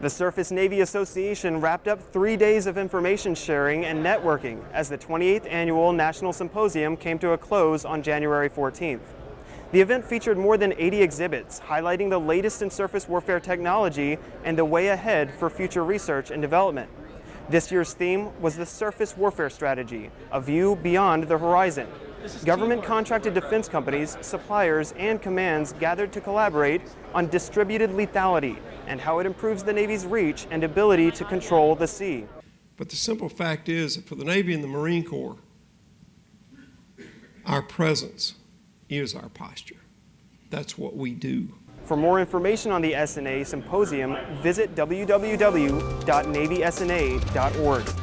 The Surface Navy Association wrapped up three days of information sharing and networking as the 28th Annual National Symposium came to a close on January 14th. The event featured more than 80 exhibits highlighting the latest in surface warfare technology and the way ahead for future research and development. This year's theme was the Surface Warfare Strategy, a view beyond the horizon. Government contracted defense companies, suppliers, and commands gathered to collaborate on distributed lethality and how it improves the Navy's reach and ability to control the sea. But the simple fact is that for the Navy and the Marine Corps, our presence is our posture. That's what we do. For more information on the SNA Symposium, visit www.navysna.org.